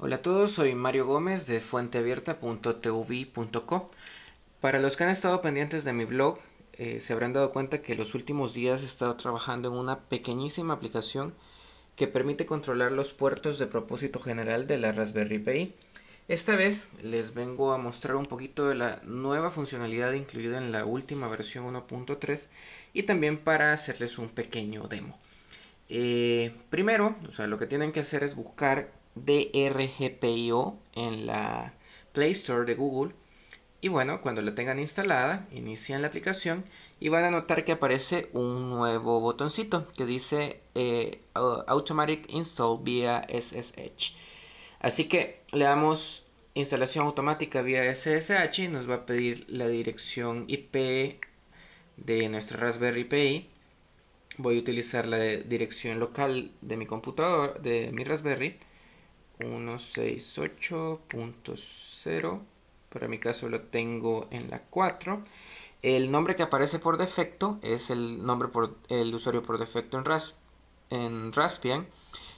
Hola a todos, soy Mario Gómez de fuenteabierta.tv.co. Para los que han estado pendientes de mi blog, eh, se habrán dado cuenta que los últimos días he estado trabajando en una pequeñísima aplicación que permite controlar los puertos de propósito general de la Raspberry Pi. Esta vez les vengo a mostrar un poquito de la nueva funcionalidad incluida en la última versión 1.3 y también para hacerles un pequeño demo. Eh, primero, o sea, lo que tienen que hacer es buscar DRGPIO en la Play Store de Google. Y bueno, cuando la tengan instalada, inician la aplicación y van a notar que aparece un nuevo botoncito que dice eh, Automatic Install vía SSH. Así que le damos instalación automática vía SSH y nos va a pedir la dirección IP de nuestra Raspberry Pi. Voy a utilizar la dirección local de mi computador, de mi Raspberry 168.0 para mi caso lo tengo en la 4 el nombre que aparece por defecto es el nombre por el usuario por defecto en, en Raspbian.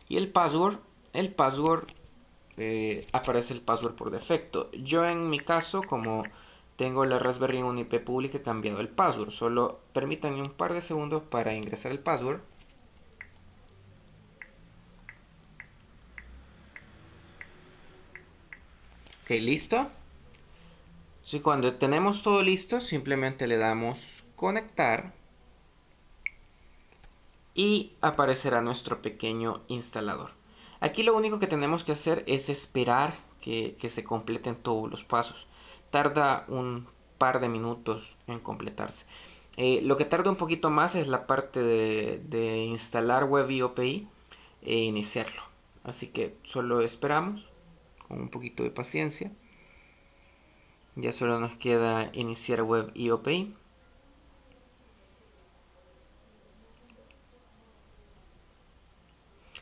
Y el password el password eh, aparece el password por defecto. Yo en mi caso como tengo la Raspberry en una IP pública he cambiado el password. Solo permítanme un par de segundos para ingresar el password listo. Si cuando tenemos todo listo, simplemente le damos conectar y aparecerá nuestro pequeño instalador. Aquí lo único que tenemos que hacer es esperar que, se completen todos los pasos. Tarda un par de minutos en completarse. Eh, lo que tarda un poquito más es la parte de, de instalar WebIOPI e iniciarlo. Así que solo esperamos un poquito de paciencia. Ya solo nos queda iniciar web IOP.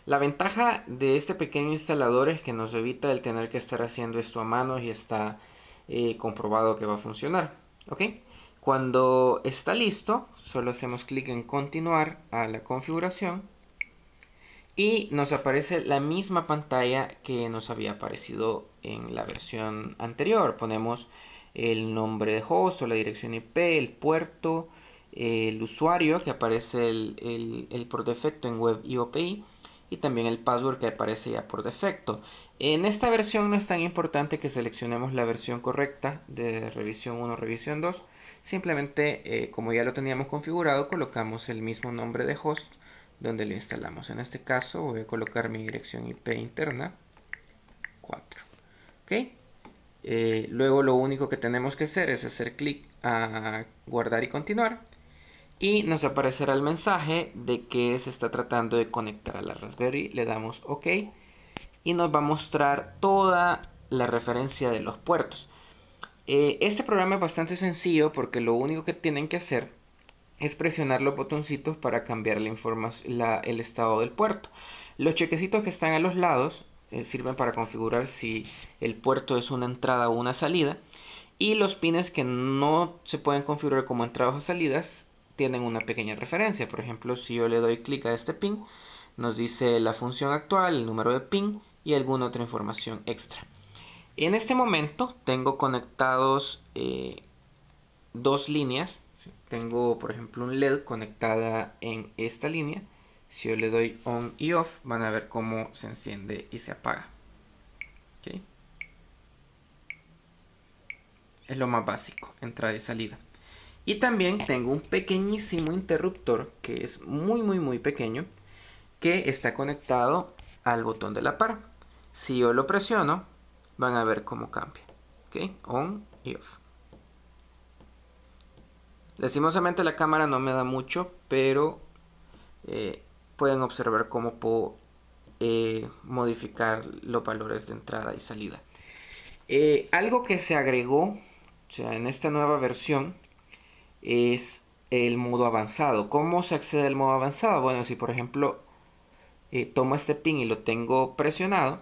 La ventaja de este pequeño instalador es que nos evita el tener que estar haciendo esto a mano y está eh, comprobado que va a funcionar. ¿ok? Cuando está listo, solo hacemos clic en continuar a la configuración y nos aparece la misma pantalla que nos había aparecido en la versión anterior. Ponemos el nombre de host o la dirección IP, el puerto, el usuario que aparece el, por defecto en web IOPI y también el password que aparece ya por defecto. En esta versión no es tan importante que seleccionemos la versión correcta de revisión 1 revisión 2. Simplemente, eh, como ya lo teníamos configurado, colocamos el mismo nombre de host donde lo instalamos. En este caso voy a colocar mi dirección IP interna 4. ¿ok? Eh, luego lo único que tenemos que hacer es hacer clic a guardar y continuar y nos aparecerá el mensaje de que se está tratando de conectar a la Raspberry. Le damos OK y nos va a mostrar toda la referencia de los puertos. Eh, este programa es bastante sencillo porque lo único que tienen que hacer es presionar los botoncitos para cambiar la el estado del puerto. Los chequecitos que están a los lados eh, sirven para configurar si el puerto es una entrada o una salida. Y los pines que no se pueden configurar como entradas o salidas tienen una pequeña referencia. Por ejemplo, si yo le doy clic a este pin, nos dice la función actual, el número de pin y alguna otra información extra. En este momento tengo conectados eh, dos líneas tengo por ejemplo un LED conectada en esta línea. Si yo le doy on y off van a ver cómo se enciende y se apaga. Es lo más básico entrada y salida. Y también tengo un pequeñísimo interruptor que es muy muy muy pequeño que está conectado al botón de la par. Si yo lo presiono van a ver cómo cambia. On y off Lastimosamente la cámara no me da mucho, pero eh, pueden observar cómo puedo eh, modificar los valores de entrada y salida. Eh, algo que se agregó sea, en esta nueva versión es el modo avanzado. ¿Cómo se accede al modo avanzado? Bueno, si por ejemplo tomo este pin y lo tengo presionado,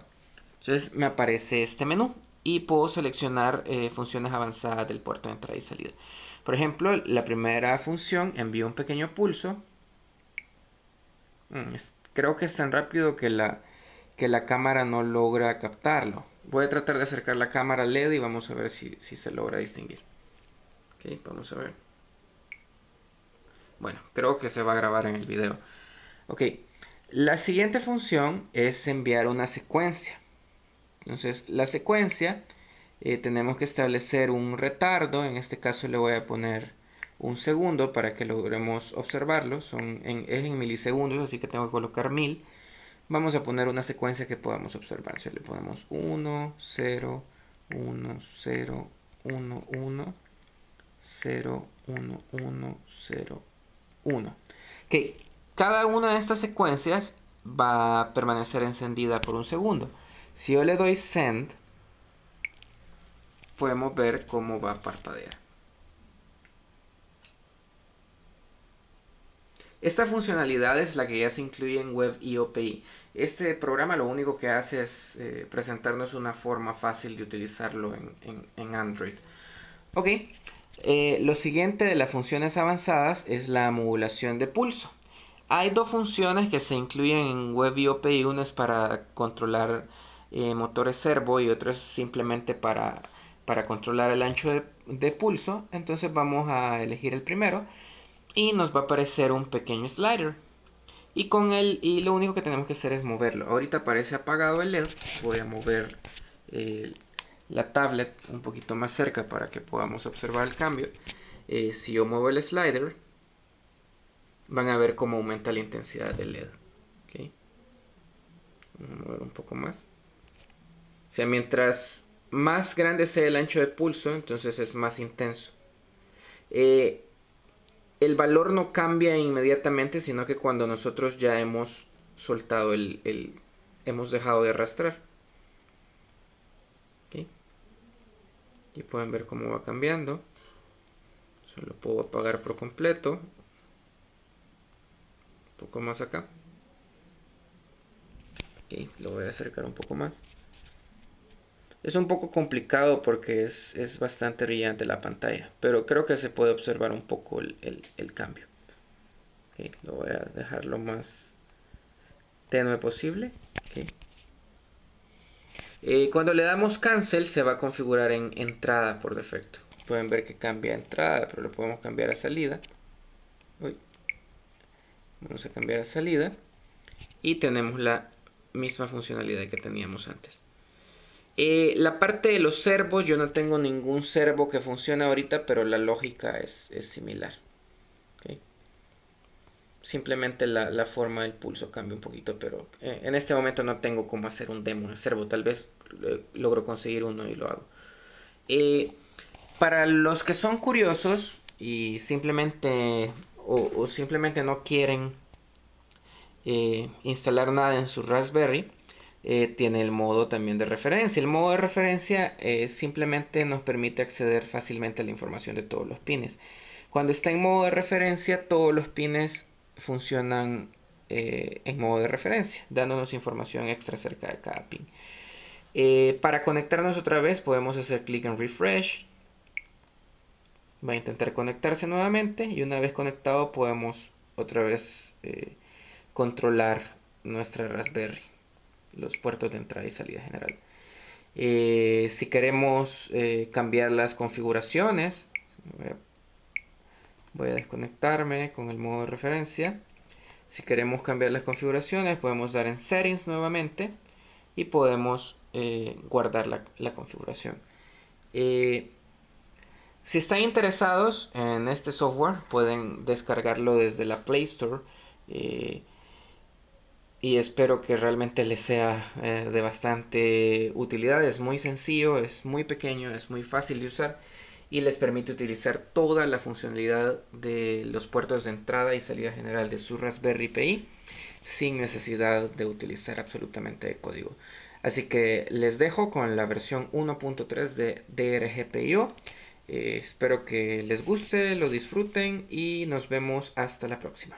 entonces me aparece este menú y puedo seleccionar funciones avanzadas del puerto de entrada y salida. Por ejemplo, la primera función envía un pequeño pulso. Mm, creo que es tan rápido que la, que la cámara no logra captarlo. Voy a tratar de acercar la cámara LED y vamos a ver si, se logra distinguir. Ok, vamos a ver. Bueno, creo que se va a grabar en el video. Ok, la siguiente función es enviar una secuencia. Entonces, la secuencia eh, tenemos que establecer un retardo. En este caso le voy a poner un segundo para que logremos observarlo. Son en, es en milisegundos, así que tengo que colocar mil. Vamos a poner una secuencia que podamos observar. Si le ponemos 1, 0, 1, 0, 1, 1, 0, 1, 1, 0, 1. Que cada una de estas secuencias va a permanecer encendida por un segundo. Si yo le doy send, podemos ver cómo va a parpadear. Esta funcionalidad es la que ya se incluye en Web IOPI. Este programa lo único que hace es eh, presentarnos una forma fácil de utilizarlo en, Android. Ok, eh, lo siguiente de las funciones avanzadas es la modulación de pulso. Hay dos funciones que se incluyen en Web IOPI. Uno es para controlar eh, motores servo y otro es simplemente para, para controlar el ancho de, pulso. Entonces vamos a elegir el primero y nos va a aparecer un pequeño slider. Y con él y lo único que tenemos que hacer es moverlo. Ahorita aparece apagado el led voy a mover eh, la tablet un poquito más cerca para que podamos observar el cambio. Eh, si yo muevo el slider van a ver cómo aumenta la intensidad del led Vamos a mover un poco más o sea mientras más grande sea el ancho de pulso entonces es más intenso eh, el valor no cambia inmediatamente, sino que cuando nosotros ya hemos soltado el, hemos dejado de arrastrar. Y pueden ver cómo va cambiando. Solo puedo apagar por completo. Un poco más acá. lo voy a acercar un poco más. Es un poco complicado porque es, bastante brillante la pantalla, pero creo que se puede observar un poco el, cambio. lo voy a dejar lo más tenue posible. Eh, cuando le damos cancel se va a configurar en entrada por defecto. Pueden ver que cambia entrada, pero lo podemos cambiar a salida. Vamos a cambiar a salida. Y tenemos la misma funcionalidad que teníamos antes. Eh, la parte de los servos, yo no tengo ningún servo que funcione ahorita, pero la lógica es, similar. Simplemente la, forma del pulso cambia un poquito, pero eh, en este momento no tengo cómo hacer un demo de servo. Tal vez eh, logro conseguir uno y lo hago. para los que son curiosos y simplemente o simplemente no quieren instalar nada en su Raspberry, eh, tiene el modo también de referencia. El modo de referencia eh, simplemente nos permite acceder fácilmente a la información de todos los pines. Cuando está en modo de referencia, todos los pines funcionan eh, en modo de referencia, dándonos información extra acerca de cada pin. para conectarnos otra vez podemos hacer clic en refresh. Va a intentar conectarse nuevamente y una vez conectado podemos otra vez controlar nuestra Raspberry los puertos de entrada y salida general. Eh, si queremos eh, cambiar las configuraciones, voy a, desconectarme con el modo de referencia. Si queremos cambiar las configuraciones, podemos dar en Settings nuevamente y podemos eh, guardar la, configuración. si están interesados en este software, pueden descargarlo desde la Play Store y espero que realmente les sea eh, de bastante utilidad. Es muy sencillo, es muy pequeño, es muy fácil de usar y les permite utilizar toda la funcionalidad de los puertos de entrada y salida general de su Raspberry Pi sin necesidad de utilizar absolutamente código. Así que les dejo con la versión 1.3 de DRGPIO. Eh, espero que les guste, lo disfruten y nos vemos hasta la próxima.